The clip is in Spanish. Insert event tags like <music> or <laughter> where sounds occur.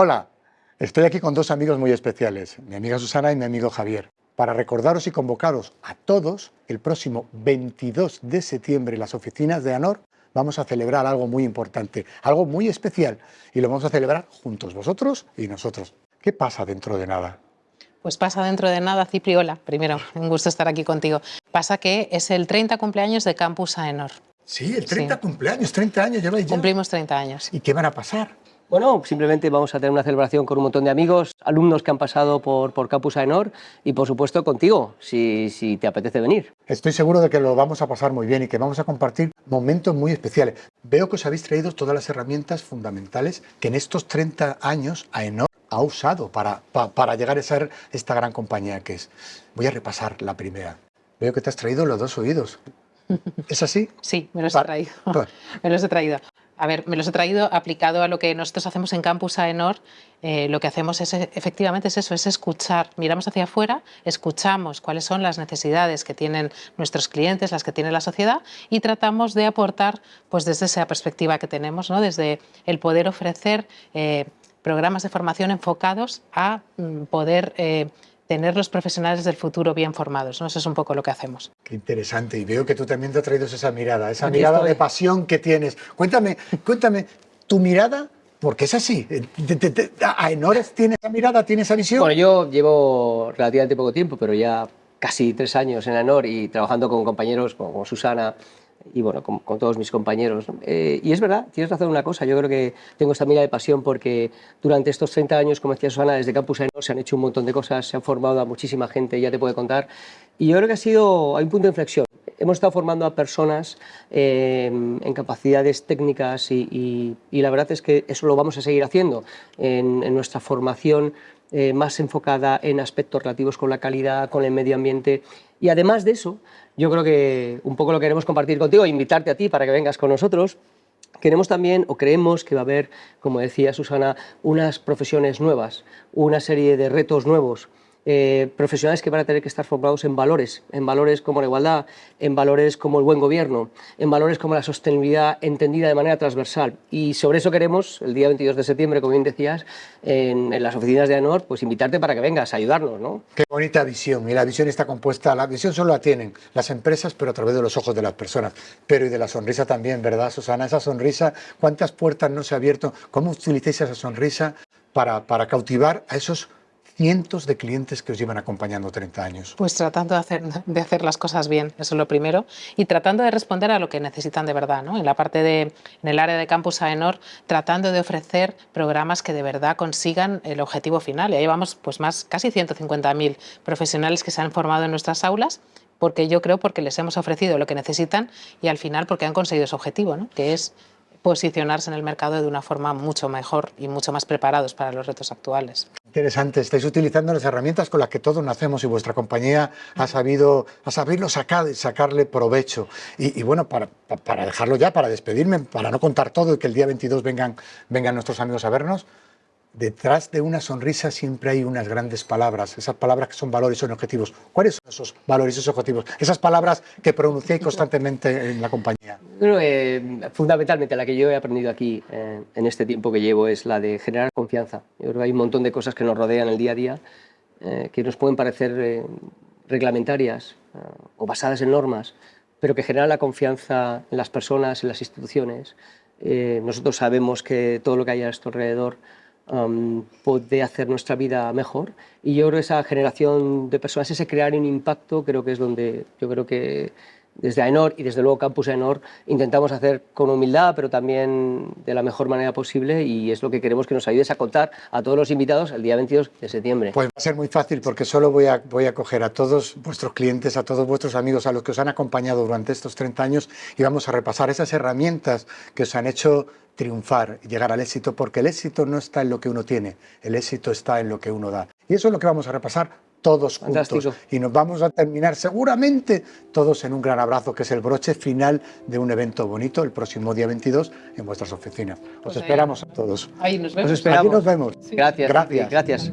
Hola, estoy aquí con dos amigos muy especiales, mi amiga Susana y mi amigo Javier, para recordaros y convocaros a todos el próximo 22 de septiembre en las oficinas de ANOR vamos a celebrar algo muy importante, algo muy especial y lo vamos a celebrar juntos, vosotros y nosotros. ¿Qué pasa dentro de nada? Pues pasa dentro de nada, Cipriola. Primero, un gusto estar aquí contigo. Pasa que es el 30 cumpleaños de Campus AENOR. Sí, el 30 cumpleaños, 30 años lleváis ya. Cumplimos 30 años. ¿Y qué van a pasar? Bueno, simplemente vamos a tener una celebración con un montón de amigos, alumnos que han pasado por, por Campus AENOR y por supuesto contigo, si, si te apetece venir. Estoy seguro de que lo vamos a pasar muy bien y que vamos a compartir momentos muy especiales. Veo que os habéis traído todas las herramientas fundamentales que en estos 30 años AENOR ha usado para, para llegar a ser esta gran compañía que es. Voy a repasar la primera. Veo que te has traído los dos oídos. ¿Es así? <laughs> Sí, me los he traído. <laughs> me los he traído. A ver, me los he traído aplicado a lo que nosotros hacemos en Campus AENOR. Eh, lo que hacemos es, efectivamente, es eso, es escuchar. Miramos hacia afuera, escuchamos cuáles son las necesidades que tienen nuestros clientes, las que tiene la sociedad, y tratamos de aportar, pues desde esa perspectiva que tenemos, ¿no? desde el poder ofrecer eh, programas de formación enfocados a mm, poder eh, tener los profesionales del futuro bien formados. ¿no? Eso es un poco lo que hacemos. Qué interesante. Y veo que tú también te has traído esa mirada, esa mirada de pasión que tienes. Cuéntame, cuéntame, tu mirada porque es así. ¿A Enores tiene esa mirada, tiene esa visión? Bueno, yo llevo relativamente poco tiempo, pero ya casi tres años en AENOR y trabajando con compañeros como Susana, y bueno, con, todos mis compañeros. Eh, y es verdad, tienes razón en una cosa, yo creo que tengo esta mirada de pasión porque durante estos 30 años, como decía Susana, desde Campus se han hecho un montón de cosas, se han formado a muchísima gente, ya te puede contar, y yo creo que ha sido, hay un punto de inflexión. Hemos estado formando a personas eh, en capacidades técnicas y, la verdad es que eso lo vamos a seguir haciendo en, en nuestra formación eh, más enfocada en aspectos relativos con la calidad, con el medio ambiente y además de eso, yo creo que un poco lo queremos compartir contigo, invitarte a ti para que vengas con nosotros. Queremos también, o creemos que va a haber, como decía Susana, unas profesiones nuevas, una serie de retos nuevos eh, profesionales que van a tener que estar formados en valores, en valores como la igualdad, en valores como el buen gobierno, en valores como la sostenibilidad entendida de manera transversal. Y sobre eso queremos, el día 22 de septiembre, como bien decías, en, las oficinas de ANOR, pues invitarte para que vengas a ayudarnos. ¿no? Qué bonita visión, y la visión está compuesta, la visión solo la tienen las empresas, pero a través de los ojos de las personas, pero y de la sonrisa también, ¿verdad, Susana? Esa sonrisa, ¿cuántas puertas no se ha abierto? ¿Cómo utilizáis esa sonrisa para, para cautivar a esos cientos de clientes que os llevan acompañando 30 años? Pues tratando de hacer, de hacer las cosas bien, eso es lo primero, y tratando de responder a lo que necesitan de verdad, ¿no? En la parte de, en el área de Campus AENOR, tratando de ofrecer programas que de verdad consigan el objetivo final. Y llevamos pues más, casi 150.000 profesionales que se han formado en nuestras aulas, porque yo creo porque les hemos ofrecido lo que necesitan y al final porque han conseguido su objetivo, ¿no? que es posicionarse en el mercado de una forma mucho mejor y mucho más preparados para los retos actuales. Interesante, estáis utilizando las herramientas con las que todos nacemos y vuestra compañía ha sabido, ha sabido sacar, sacarle provecho. Y, bueno, para, para, dejarlo ya, para despedirme, para no contar todo y que el día 22 vengan, vengan nuestros amigos a vernos, detrás de una sonrisa siempre hay unas grandes palabras, esas palabras que son valores, son objetivos. ¿Cuáles son esos valores, esos objetivos? Esas palabras que pronunciáis constantemente en la compañía. Eh, fundamentalmente la que yo he aprendido aquí eh, en este tiempo que llevo es la de generar confianza. Yo creo que hay un montón de cosas que nos rodean el día a día eh, que nos pueden parecer reglamentarias o basadas en normas, pero que generan la confianza en las personas, en las instituciones. nosotros sabemos que todo lo que hay a nuestro alrededor puede hacer nuestra vida mejor y yo creo que esa generación de personas, ese crear un impacto, creo que es donde yo creo que desde AENOR y desde luego Campus AENOR intentamos hacer con humildad, pero también de la mejor manera posible y es lo que queremos que nos ayudes a contar a todos los invitados el día 22 de septiembre. Pues va a ser muy fácil porque solo voy a, voy a coger a todos vuestros clientes, a todos vuestros amigos, a los que os han acompañado durante estos 30 años y vamos a repasar esas herramientas que os han hecho triunfar y llegar al éxito, porque el éxito no está en lo que uno tiene, el éxito está en lo que uno da. Y eso es lo que vamos a repasar todos juntos. Y nos vamos a terminar seguramente todos en un gran abrazo, que es el broche final de un evento bonito el próximo día 22 en vuestras oficinas. Os pues esperamos a todos. Ahí nos vemos. Os esperamos. Aquí nos vemos. Gracias. Gracias. Gracias.